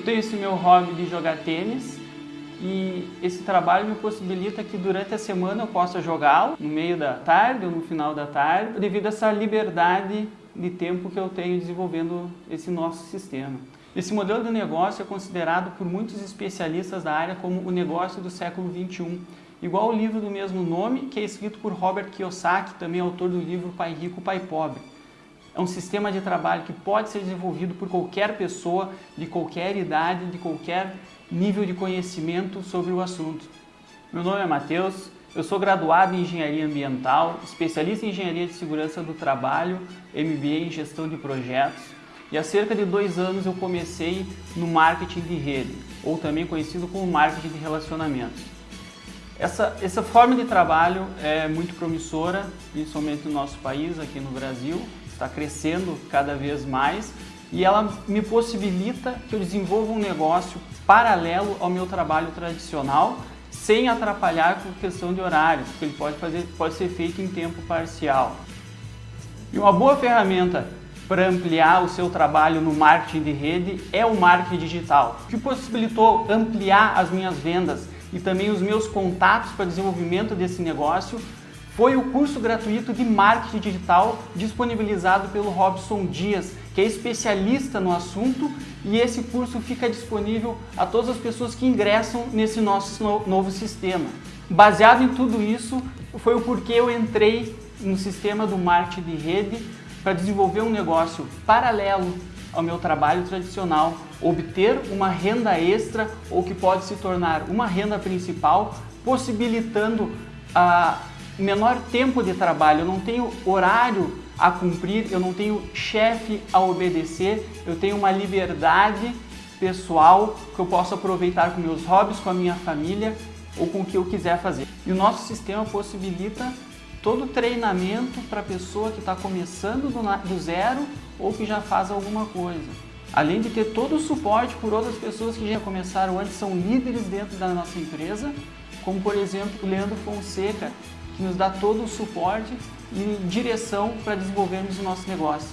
tenho esse meu hobby de jogar tênis e esse trabalho me possibilita que durante a semana eu possa jogá-lo no meio da tarde ou no final da tarde, devido a essa liberdade de tempo que eu tenho desenvolvendo esse nosso sistema. Esse modelo de negócio é considerado por muitos especialistas da área como o negócio do século 21, igual o livro do mesmo nome, que é escrito por Robert Kiyosaki, também autor do livro Pai Rico, Pai Pobre. É um sistema de trabalho que pode ser desenvolvido por qualquer pessoa, de qualquer idade, de qualquer nível de conhecimento sobre o assunto. Meu nome é Matheus, eu sou graduado em Engenharia Ambiental, especialista em Engenharia de Segurança do Trabalho, MBA em Gestão de Projetos, e há cerca de dois anos eu comecei no marketing de rede, ou também conhecido como marketing de relacionamentos. Essa, essa forma de trabalho é muito promissora, principalmente no nosso país, aqui no Brasil, está crescendo cada vez mais e ela me possibilita que eu desenvolva um negócio paralelo ao meu trabalho tradicional, sem atrapalhar com questão de horário, porque ele pode, fazer, pode ser feito em tempo parcial. E uma boa ferramenta para ampliar o seu trabalho no marketing de rede é o marketing digital, que possibilitou ampliar as minhas vendas e também os meus contatos para desenvolvimento desse negócio foi o curso gratuito de marketing digital disponibilizado pelo Robson Dias, que é especialista no assunto e esse curso fica disponível a todas as pessoas que ingressam nesse nosso novo sistema. Baseado em tudo isso, foi o porquê eu entrei no sistema do marketing de rede para desenvolver um negócio paralelo ao meu trabalho tradicional, obter uma renda extra ou que pode se tornar uma renda principal, possibilitando a menor tempo de trabalho, eu não tenho horário a cumprir, eu não tenho chefe a obedecer, eu tenho uma liberdade pessoal que eu posso aproveitar com meus hobbies, com a minha família ou com o que eu quiser fazer. E o nosso sistema possibilita todo treinamento para a pessoa que está começando do, do zero ou que já faz alguma coisa. Além de ter todo o suporte por outras pessoas que já começaram antes, são líderes dentro da nossa empresa, como por exemplo o Leandro Fonseca, nos dá todo o suporte e direção para desenvolvermos o nosso negócio.